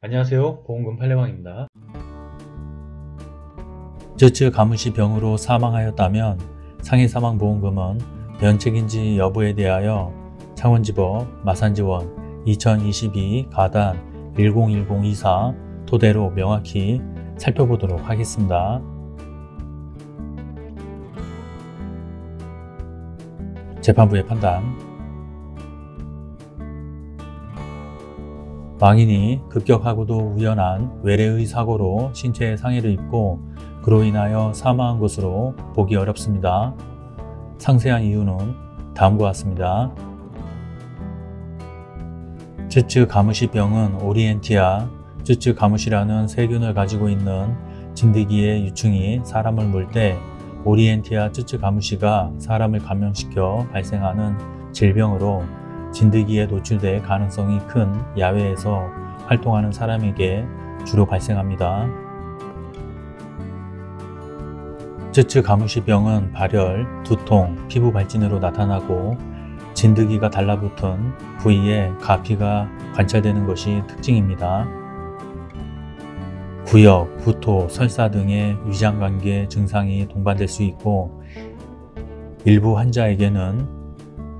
안녕하세요. 보험금 팔례방입니다. 쯔쯔 가무시 병으로 사망하였다면 상해사망보험금은 면책인지 여부에 대하여 창원지법 마산지원 2022 가단 101024 토대로 명확히 살펴보도록 하겠습니다. 재판부의 판단 망인이 급격하고도 우연한 외래의 사고로 신체에 상해를 입고 그로 인하여 사망한 것으로 보기 어렵습니다. 상세한 이유는 다음과 같습니다. 쯔쯔 가무시병은 오리엔티아 쯔쯔 가무시라는 세균을 가지고 있는 진드기의 유충이 사람을 물 때 오리엔티아 쯔쯔 가무시가 사람을 감염시켜 발생하는 질병으로 진드기에 노출될 가능성이 큰 야외에서 활동하는 사람에게 주로 발생합니다. 쯔쯔 가무시병은 발열, 두통, 피부 발진으로 나타나고 진드기가 달라붙은 부위에 가피가 관찰되는 것이 특징입니다. 구역, 구토, 설사 등의 위장관계 증상이 동반될 수 있고 일부 환자에게는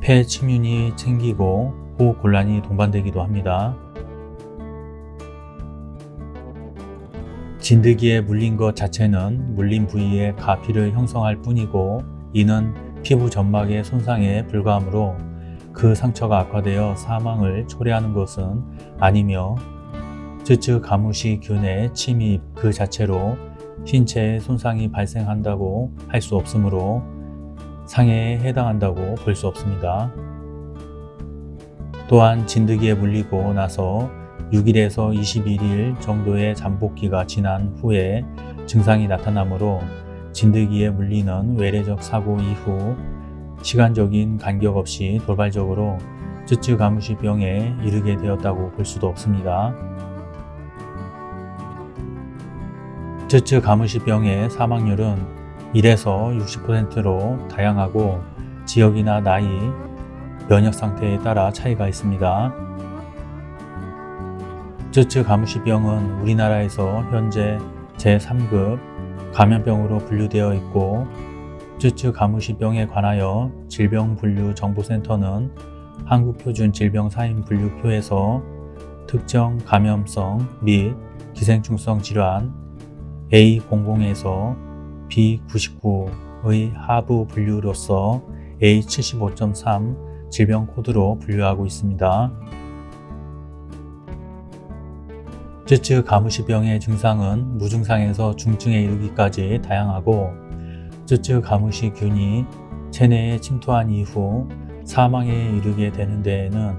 폐 침윤이 생기고 호흡곤란이 동반되기도 합니다. 진드기에 물린 것 자체는 물린 부위에 가피를 형성할 뿐이고 이는 피부 점막의 손상에 불과하므로 그 상처가 악화되어 사망을 초래하는 것은 아니며 쯔쯔 가무시 균의 침입 그 자체로 신체에 손상이 발생한다고 할 수 없으므로 상해에 해당한다고 볼 수 없습니다. 또한 진드기에 물리고 나서 6일에서 21일 정도의 잠복기가 지난 후에 증상이 나타나므로 진드기에 물리는 외래적 사고 이후 시간적인 간격 없이 돌발적으로 쯔쯔 가무시 병에 이르게 되었다고 볼 수도 없습니다. 쯔쯔 가무시 병의 사망률은 1에서 60%로 다양하고 지역이나 나이, 면역 상태에 따라 차이가 있습니다. 쯔쯔 가무시병은 우리나라에서 현재 제3급 감염병으로 분류되어 있고 쯔쯔 가무시병에 관하여 질병분류정보센터는 한국표준 질병사인 분류표에서 특정 감염성 및 기생충성 질환 A00에서 B99의 하부 분류로서 A75.3 질병 코드로 분류하고 있습니다. 쯔쯔 가무시병의 증상은 무증상에서 중증에 이르기까지 다양하고 쯔쯔 가무시 균이 체내에 침투한 이후 사망에 이르게 되는 데에는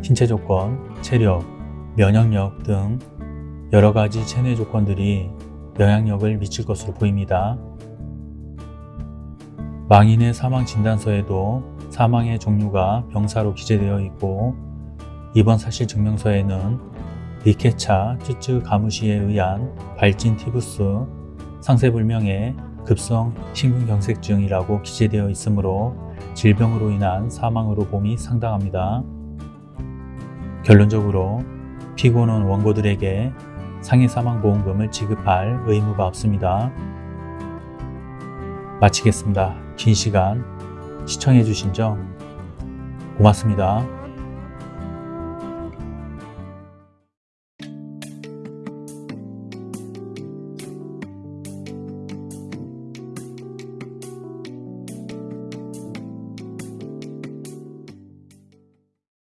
신체 조건, 체력, 면역력 등 여러 가지 체내 조건들이 영향력을 미칠 것으로 보입니다. 망인의 사망 진단서에도 사망의 종류가 병사로 기재되어 있고 이번 사실 증명서에는 리케차 쯔쯔 가무시에 의한 발진 티부스 상세불명의 급성 심근경색증이라고 기재되어 있으므로 질병으로 인한 사망으로 봄이 상당합니다. 결론적으로 피고는 원고들에게 상해사망보험금을 지급할 의무가 없습니다. 마치겠습니다. 긴 시간 시청해주신 점 고맙습니다.